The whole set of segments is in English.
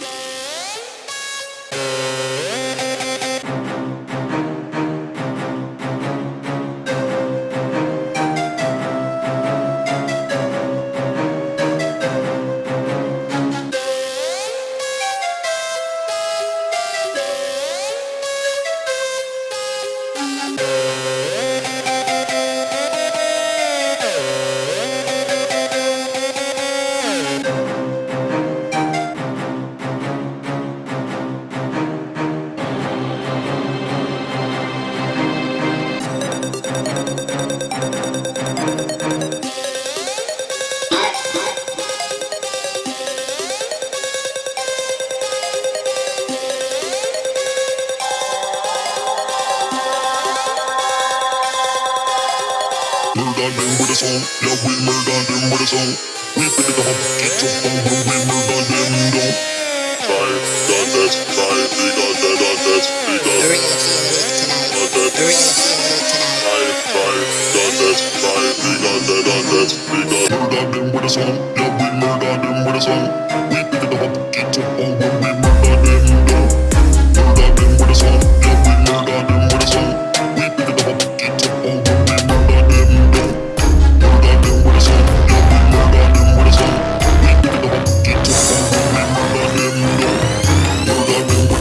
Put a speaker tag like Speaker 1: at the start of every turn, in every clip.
Speaker 1: Yeah. Murder them with a song. Yeah, we murder them with a song. We pick it up, get your phone when we murder them down. Try, got that, try, we got that, got that, we got
Speaker 2: The reality of it tonight.
Speaker 1: got that.
Speaker 2: The reality of it tonight.
Speaker 1: Try, try, got that, try, we got that, got that, we got murder them with a song. Yeah, we murder them with a song.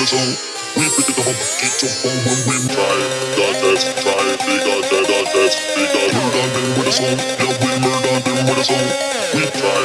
Speaker 1: a song. We pick it up, get your phone when we try. Got that, try, we got that, got that, we got. Murder them with a song, yeah we murder them with a song. We try,